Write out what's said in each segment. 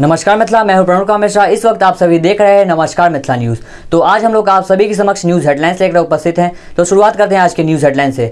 नमस्कार मिथिला मैं हूँ प्रणुका मिश्रा। इस वक्त आप सभी देख रहे हैं नमस्कार मिथिला न्यूज़। तो आज हम लोग आप सभी के समक्ष न्यूज़ हेडलाइंस लेकर उपस्थित हैं। तो शुरुआत करते हैं आज के न्यूज़ हेडलाइन से।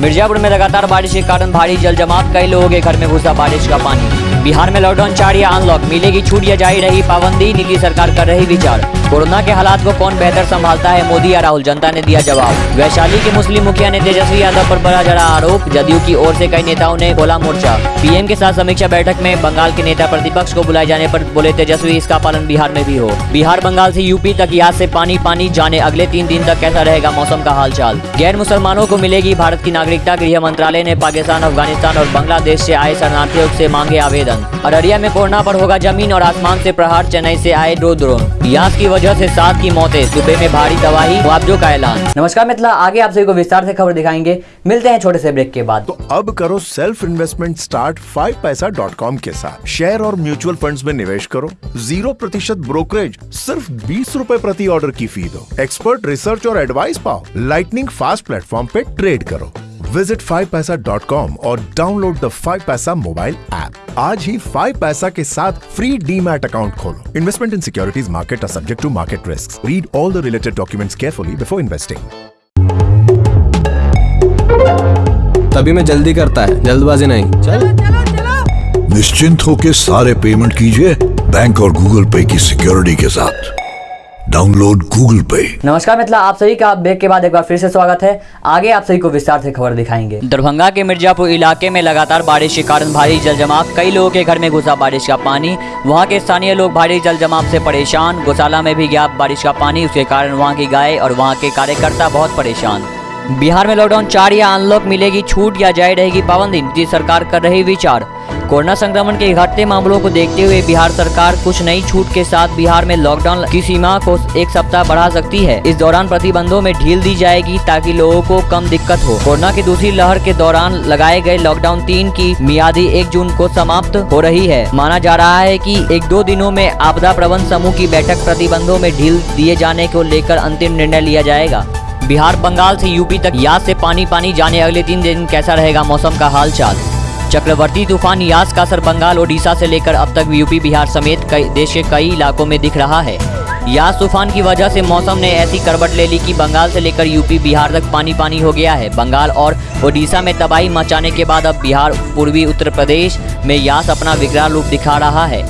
मिर्जापुर में लगातार बारिश के कारण भारी जल जमाव, कई लोगों के घर में घुसा बारिश का पानी। बिहार में लॉकडाउन चार या अनलॉक, मिलेगी छूट या जारी रही पाबंदी, नीति सरकार कर रही विचार। कोरोना के हालात को कौन बेहतर संभालता है, मोदी या राहुल? जनता ने दिया जवाब। वैशाली के मुस्लिम मुखिया ने तेजस्वी यादव पर बड़ा जड़ा आरोप। जदयू की ओर से कई नेताओं ने खोला मोर्चा। पीएम के साथ समीक्षा बैठक में बंगाल के नेता प्रतिपक्ष को बुलाए जाने पर बोले तेजस्वी, इसका पालन बिहार में भी हो। बिहार, बंगाल से यूपी तक याद से पानी पानी जाने, अगले तीन दिन तक कैसा रहेगा मौसम का हालचाल? गैर मुसलमानों को मिलेगी भारत की नागरिकता, गृह मंत्रालय ने पाकिस्तान, अफ़गानिस्तान और बांग्लादेश से आए शरणार्थियों से मांगे आवेदन। अररिया में कोरोना पर होगा ज़मीन और आसमान से प्रहार, चेन्नई से आए दो ड्रोन। यास की वजह से सात की मौतें सूबे में भारी तबाही मुआवजों का ऐलान। नमस्कार मिथिला आगे आप सभी को विस्तार से खबर दिखाएँगे। मिलते हैं छोटे से ब्रेक के बाद। तो अब करो self investment start five paisa dot com के साथ। शेयर और म्यूचुअल फंड्स में निवेश करो। ज़ीरो प्रतिशत ब्रोकरेज सिर्फ़ बीस रूपए प्रति ऑर्डर की फ़ी दो। एक्सपर्ट रिसर्च और एडवाइस पाओ। लाइटनिंग फास्ट प्लेटफॉर्म पे ट्रेड करो। Visit five paisa dot com और download the five paisa mobile app आज ही फाइव पैसा के साथ फ्री डीमैट अकाउंट खोलो। Investment in securities market are subject to market risk read all the related documents carefully before investing तभी मैं जल्दी करता है जल्दबाजी नहीं। चल। निश्चिंत होकर सारे पेमेंट कीजिए बैंक और गूगल पे की सिक्योरिटी के साथ। डाउनलोड गूगल पे नमस्कार मिथिला आप सभी का ब्रेक के बाद एक बार फिर से स्वागत है। आगे आप सभी को विस्तार से खबर दिखाएँगे। दरभंगा के मिर्जापुर इलाके में लगातार बारिश के कारण भारी जल जमाव कई लोगों के घर में घुसा बारिश का पानी। वहाँ के स्थानीय लोग भारी जल जमाव से परेशान। गौशाला में भी गया बारिश का पानी। उसके कारण वहाँ की गाय और वहाँ के कार्यकर्ता बहुत परेशान। बिहार में लॉकडाउन चार या अनलॉक मिलेगी, छूट या जारी रहेगी पाबंदी। नीतीश सरकार कर रही विचार। कोरोना संक्रमण के घटते मामलों को देखते हुए बिहार सरकार कुछ नई छूट के साथ बिहार में लॉकडाउन की सीमा को एक सप्ताह बढ़ा सकती है। इस दौरान प्रतिबंधों में ढील दी जाएगी ताकि लोगों को कम दिक्कत हो। कोरोना की दूसरी लहर के दौरान लगाए गए लॉकडाउन तीन की मियादी एक जून को समाप्त हो रही है। माना जा रहा है की एक दो दिनों में आपदा प्रबंध समूह की बैठक प्रतिबंधों में ढील दिए जाने को लेकर अंतिम निर्णय लिया जाएगा। बिहार, बंगाल से यूपी तक याद से पानी पानी जाने अगले तीन दिन कैसा रहेगा मौसम का हाल चाल चक्रवर्ती तूफ़ान यास का असर बंगाल, ओडिशा से लेकर अब तक यूपी, बिहार समेत कई देश के कई इलाकों में दिख रहा है। यास तूफ़ान की वजह से मौसम ने ऐसी करवट ले ली कि बंगाल से लेकर यूपी, बिहार तक पानी पानी हो गया है। बंगाल और ओडिशा में तबाही मचाने के बाद अब बिहार, पूर्वी उत्तर प्रदेश में यास अपना विकराल रूप दिखा रहा है।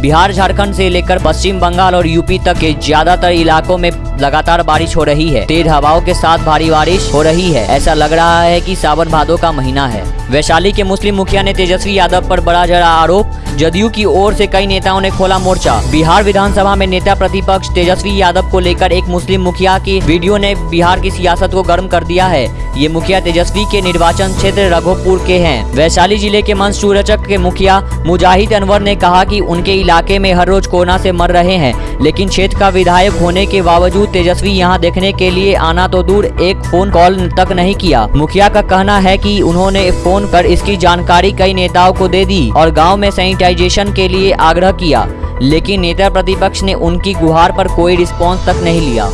बिहार, झारखंड से लेकर पश्चिम बंगाल और यूपी तक के ज़्यादातर इलाकों में लगातार बारिश हो रही है। तेज हवाओं के साथ भारी बारिश हो रही है। ऐसा लग रहा है कि सावन भादों का महीना है। वैशाली के मुस्लिम मुखिया ने तेजस्वी यादव पर बड़ा जरा आरोप, जदयू की ओर से कई नेताओं ने खोला मोर्चा। बिहार विधानसभा में नेता प्रतिपक्ष तेजस्वी यादव को लेकर एक मुस्लिम मुखिया की वीडियो ने बिहार की सियासत को गर्म कर दिया है। ये मुखिया तेजस्वी के निर्वाचन क्षेत्र रघोपुर के हैं। वैशाली ज़िले के मंच सूरचक के मुखिया मुजाहिद अनवर ने कहा कि उनके इलाके में हर रोज कोरोना से मर रहे हैं, लेकिन क्षेत्र का विधायक होने के बावजूद तेजस्वी यहाँ देखने के लिए आना तो दूर, एक फ़ोन कॉल तक नहीं किया। मुखिया का कहना है की उन्होंने फ़ोन कर इसकी जानकारी कई नेताओं को दे दी और गाँव में सैनिटाइजेशन के लिए आग्रह किया, लेकिन नेता प्रतिपक्ष ने उनकी गुहार पर कोई रिस्पॉन्स तक नहीं लिया।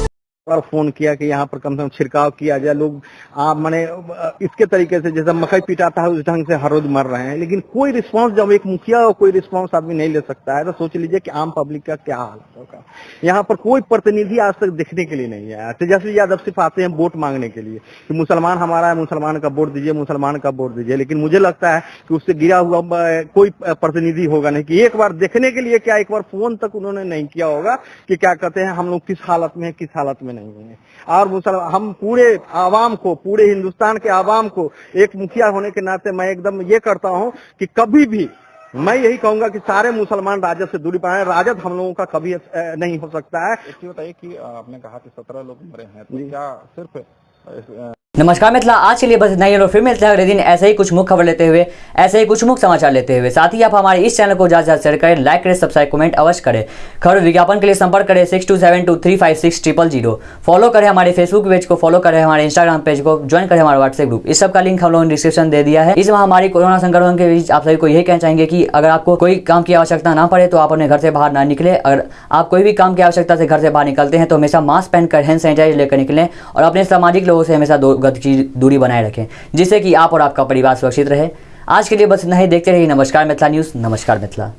बार फ़ोन किया कि यहाँ पर कम से कम छिड़काव किया जाए। लोग, आप मैंने, इसके तरीके से जैसे मकई पिटाता है, उस ढंग से हर रोज मर रहे हैं, लेकिन कोई रिस्पांस जब एक मुखिया और कोई रिस्पांस आदमी नहीं ले सकता है तो सोच लीजिए कि आम पब्लिक का क्या हाल होगा यहाँ पर कोई प्रतिनिधि आज तक देखने के लिए नहीं आया। तेजस्वी यादव सिर्फ़ आते हैं वोट मांगने के लिए कि मुसलमान हमारा है, मुसलमान का वोट दीजिए, मुसलमान का वोट दीजिए। लेकिन मुझे लगता है कि उससे गिरा हुआ कोई प्रतिनिधि होगा नहीं कि एक बार देखने के लिए क्या एक बार फ़ोन तक उन्होंने नहीं किया होगा कि क्या कहते हैं, हम लोग किस हालत में किस हालत में नहीं है। और मुसलमान हम पूरे आवाम को पूरे हिंदुस्तान के आवाम को एक मुखिया होने के नाते मैं एकदम ये करता हूँ कि कभी भी मैं यही कहूँगा कि सारे मुसलमान राजद से दूरी पाए राजद हम लोगों का कभी नहीं हो सकता है। बताइए कि आपने कहा कि सत्रह लोग मरे हैं तो क्या सिर्फ़ नमस्कार मिथिला आज के लिए बस इतना ही और फिर मिलते हैं अगले दिन ऐसे ही कुछ मुख्य खबर लेते हुए, ऐसे ही कुछ मुख्य समाचार लेते हुए। साथ ही आप हमारे इस चैनल को ज़्यादा से शेयर करें लाइक करें सब्सक्राइब कमेंट अवश्य करें। खबर विज्ञापन के लिए संपर्क करें six two seven two three five six triple zero follow करें हमारे फेसबुक पेज को फॉलो करें हमारे इंस्टाग्राम पेज को ज्वाइन करें हमारे व्हाट्सएप ग्रुप इस सब का लिंक हम लोगों ने डिस्क्रिप्शन दे दिया है। इस महामारी कोरोना संक्रमण के बीच आप सभी को यही कहना चाहेंगे कि अगर आपको कोई काम की आवश्यकता ना पड़े तो आप अपने घर से बाहर ना निकले। अगर आप कोई भी काम की आवश्यकता से घर से बाहर निकलते हैं तो हमेशा मास्क पहनकर हैंड सैनिटाइजर लेकर निकलें और अपने सामाजिक लोगों से हमेशा गज की दूरी बनाए रखें, जिससे कि आप और आपका परिवार सुरक्षित रहे। आज के लिए बस इतना ही। देखते रहिए नमस्कार मिथिला न्यूज़। नमस्कार मिथिला।